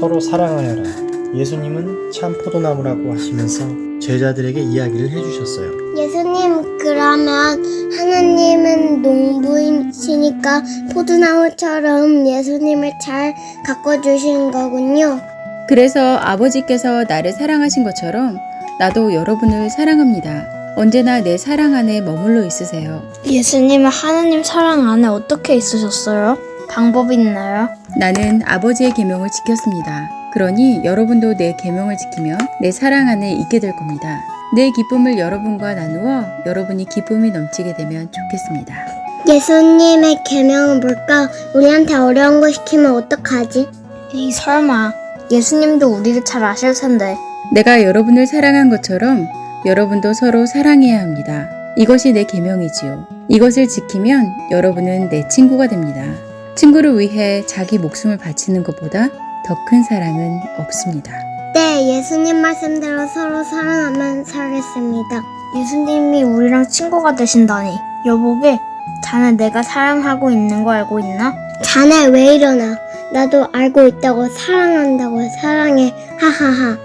서로 사랑하여라. 예수님은 참 포도나무라고 하시면서 제자들에게 이야기를 해주셨어요. 예수님, 그러면 하나님은 농부이시니까 포도나무처럼 예수님을 잘 가꿔주신 거군요. 그래서 아버지께서 나를 사랑하신 것처럼 나도 여러분을 사랑합니다. 언제나 내 사랑 안에 머물러 있으세요. 예수님은 하나님 사랑 안에 어떻게 있으셨어요? 방법이 있나요? 나는 아버지의 계명을 지켰습니다. 그러니 여러분도 내 계명을 지키며 내 사랑 안에 있게 될 겁니다. 내 기쁨을 여러분과 나누어 여러분이 기쁨이 넘치게 되면 좋겠습니다. 예수님의 계명은 뭘까? 우리한테 어려운 거 시키면 어떡하지? 에이 설마 예수님도 우리를 잘 아실 텐데 내가 여러분을 사랑한 것처럼 여러분도 서로 사랑해야 합니다. 이것이 내 계명이지요. 이것을 지키면 여러분은 내 친구가 됩니다. 친구를 위해 자기 목숨을 바치는 것보다 더 큰 사랑은 없습니다. 네, 예수님 말씀대로 서로 사랑하면 살겠습니다. 예수님이 우리랑 친구가 되신다니 여보게 자네 내가 사랑하고 있는 거 알고 있나? 자네 왜 이러나? 나도 알고 있다고 사랑한다고 사랑해. 하하하.